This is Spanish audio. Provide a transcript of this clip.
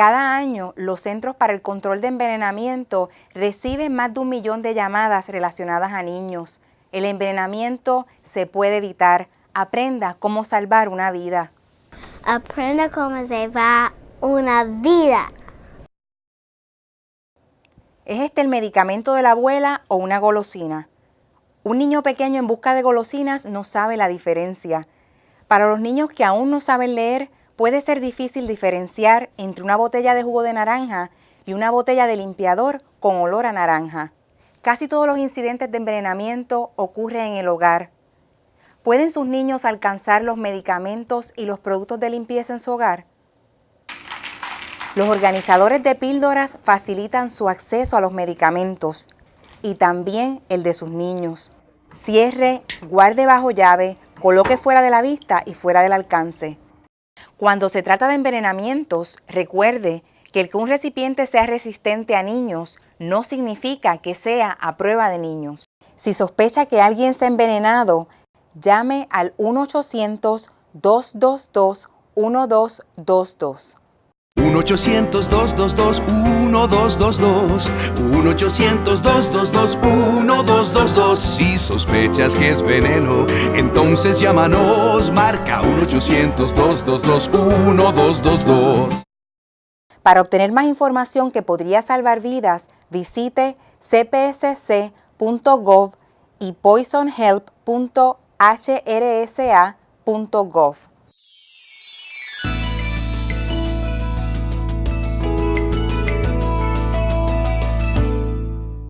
Cada año, los Centros para el Control de Envenenamiento reciben más de un millón de llamadas relacionadas a niños. El envenenamiento se puede evitar. Aprenda cómo salvar una vida. Aprenda cómo salvar una vida. ¿Es este el medicamento de la abuela o una golosina? Un niño pequeño en busca de golosinas no sabe la diferencia. Para los niños que aún no saben leer, puede ser difícil diferenciar entre una botella de jugo de naranja y una botella de limpiador con olor a naranja. Casi todos los incidentes de envenenamiento ocurren en el hogar. ¿Pueden sus niños alcanzar los medicamentos y los productos de limpieza en su hogar? Los organizadores de píldoras facilitan su acceso a los medicamentos y también el de sus niños. Cierre, guarde bajo llave, coloque fuera de la vista y fuera del alcance. Cuando se trata de envenenamientos, recuerde que el que un recipiente sea resistente a niños no significa que sea a prueba de niños. Si sospecha que alguien se ha envenenado, llame al 1-800-222-1222. 1-800-222-1222. 1-800-222-1222. Si sospechas que es veneno, entonces llámanos. Marca 1-800-222-1222. Para obtener más información que podría salvar vidas, visite cpsc.gov y poisonhelp.hrsa.gov.